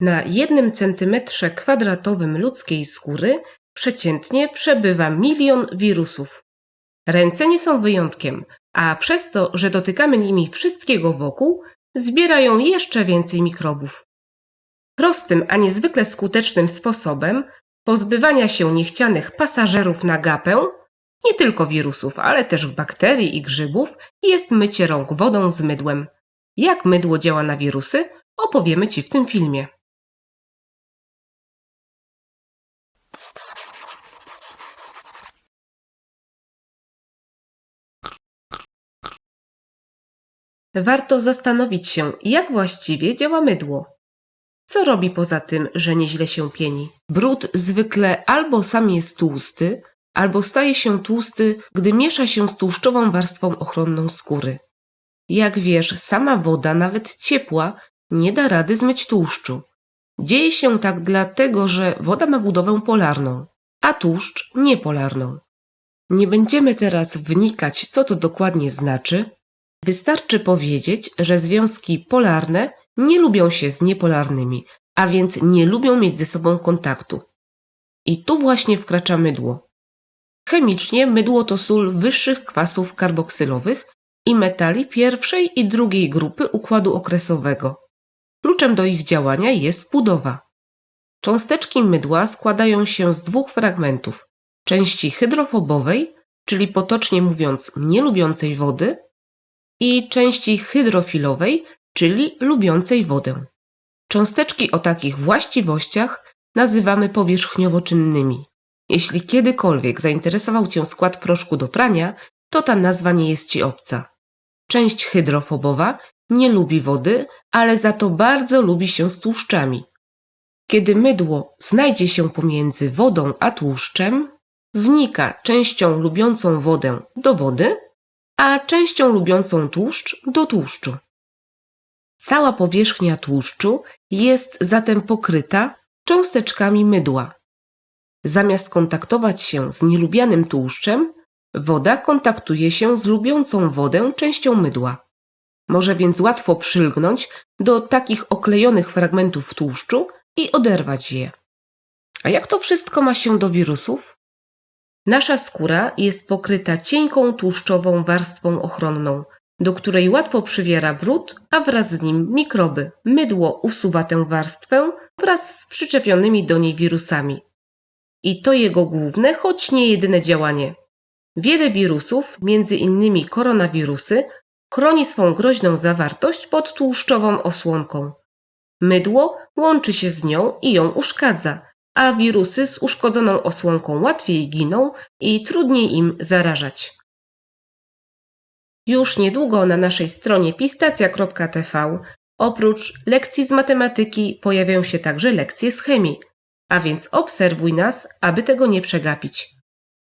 Na jednym centymetrze kwadratowym ludzkiej skóry przeciętnie przebywa milion wirusów. Ręce nie są wyjątkiem, a przez to, że dotykamy nimi wszystkiego wokół, zbierają jeszcze więcej mikrobów. Prostym, a niezwykle skutecznym sposobem pozbywania się niechcianych pasażerów na gapę, nie tylko wirusów, ale też bakterii i grzybów, jest mycie rąk wodą z mydłem. Jak mydło działa na wirusy, opowiemy Ci w tym filmie. Warto zastanowić się, jak właściwie działa mydło. Co robi poza tym, że nieźle się pieni? Brud zwykle albo sam jest tłusty, albo staje się tłusty, gdy miesza się z tłuszczową warstwą ochronną skóry. Jak wiesz, sama woda, nawet ciepła, nie da rady zmyć tłuszczu. Dzieje się tak dlatego, że woda ma budowę polarną, a tłuszcz niepolarną. Nie będziemy teraz wnikać, co to dokładnie znaczy. Wystarczy powiedzieć, że związki polarne nie lubią się z niepolarnymi, a więc nie lubią mieć ze sobą kontaktu. I tu właśnie wkracza mydło. Chemicznie mydło to sól wyższych kwasów karboksylowych i metali pierwszej i drugiej grupy układu okresowego. Kluczem do ich działania jest budowa. Cząsteczki mydła składają się z dwóch fragmentów: części hydrofobowej, czyli potocznie mówiąc nielubiącej wody, i części hydrofilowej, czyli lubiącej wodę. Cząsteczki o takich właściwościach nazywamy powierzchniowo-czynnymi. Jeśli kiedykolwiek zainteresował Cię skład proszku do prania, to ta nazwa nie jest Ci obca. Część hydrofobowa nie lubi wody, ale za to bardzo lubi się z tłuszczami. Kiedy mydło znajdzie się pomiędzy wodą a tłuszczem, wnika częścią lubiącą wodę do wody, a częścią lubiącą tłuszcz do tłuszczu. Cała powierzchnia tłuszczu jest zatem pokryta cząsteczkami mydła. Zamiast kontaktować się z nielubianym tłuszczem, woda kontaktuje się z lubiącą wodę częścią mydła. Może więc łatwo przylgnąć do takich oklejonych fragmentów tłuszczu i oderwać je. A jak to wszystko ma się do wirusów? Nasza skóra jest pokryta cienką tłuszczową warstwą ochronną, do której łatwo przywiera brud, a wraz z nim mikroby. Mydło usuwa tę warstwę wraz z przyczepionymi do niej wirusami. I to jego główne, choć nie jedyne działanie. Wiele wirusów, innymi koronawirusy, chroni swą groźną zawartość pod tłuszczową osłonką. Mydło łączy się z nią i ją uszkadza, a wirusy z uszkodzoną osłonką łatwiej giną i trudniej im zarażać. Już niedługo na naszej stronie pistacja.tv oprócz lekcji z matematyki pojawią się także lekcje z chemii, a więc obserwuj nas, aby tego nie przegapić.